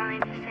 calling to say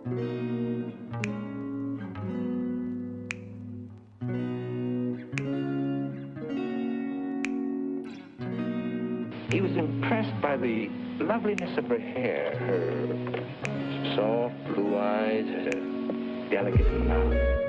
He was impressed by the loveliness of her hair, her soft blue eyes, her delicate mouth.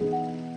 Thank